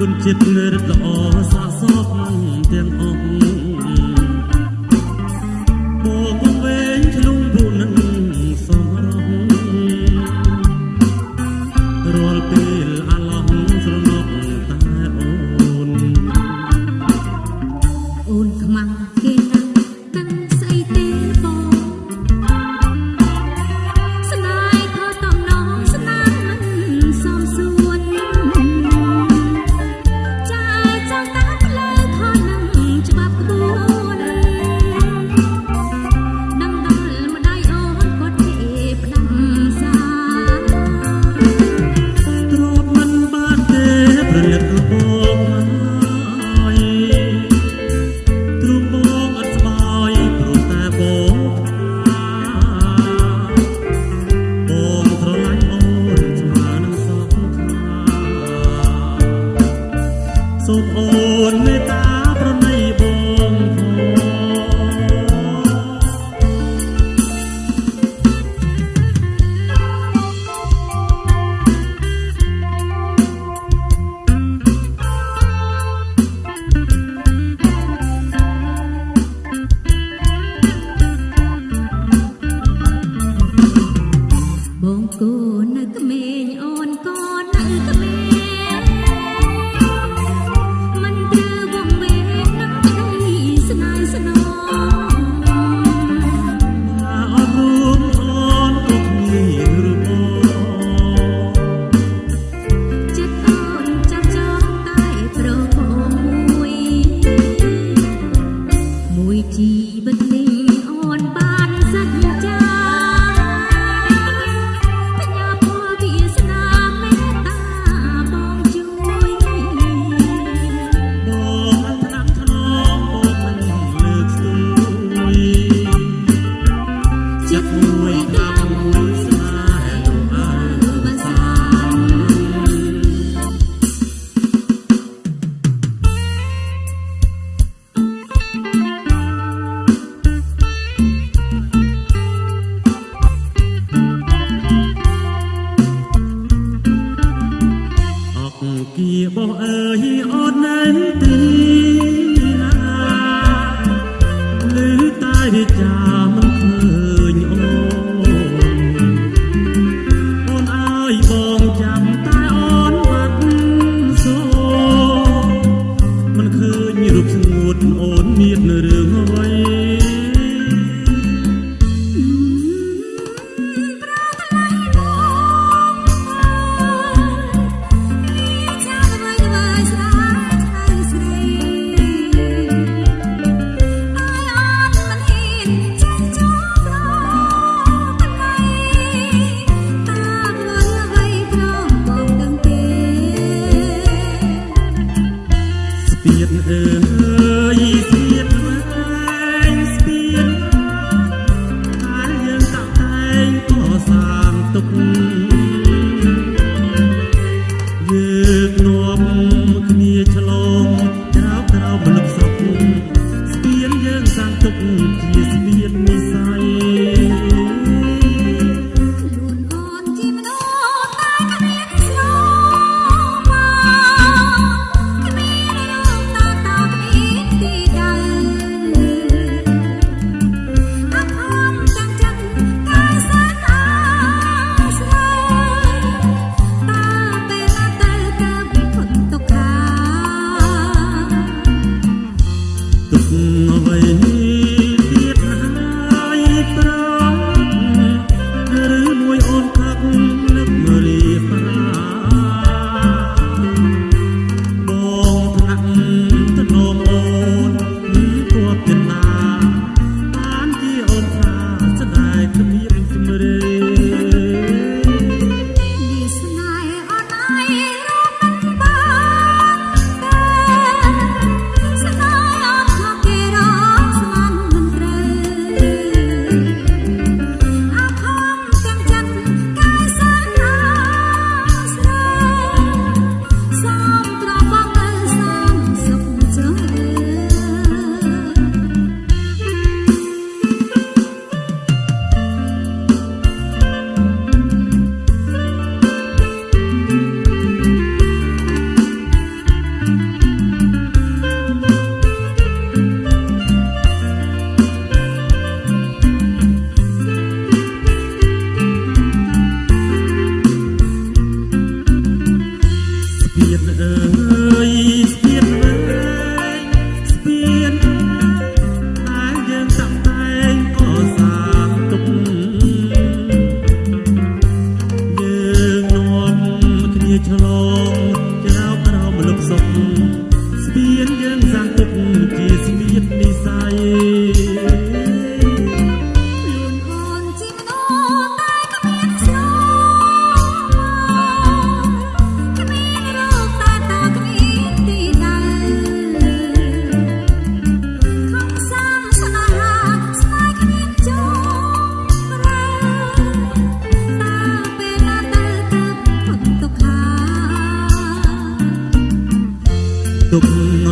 គុណចិត្តរិទ្ធល្អសាសពទាំងអស់ពូកងវែងឆ្លងពូនឹងសមរម្យរាល់ពេល អូននៅទីណាឬតែចា mim. ទុកអ្វី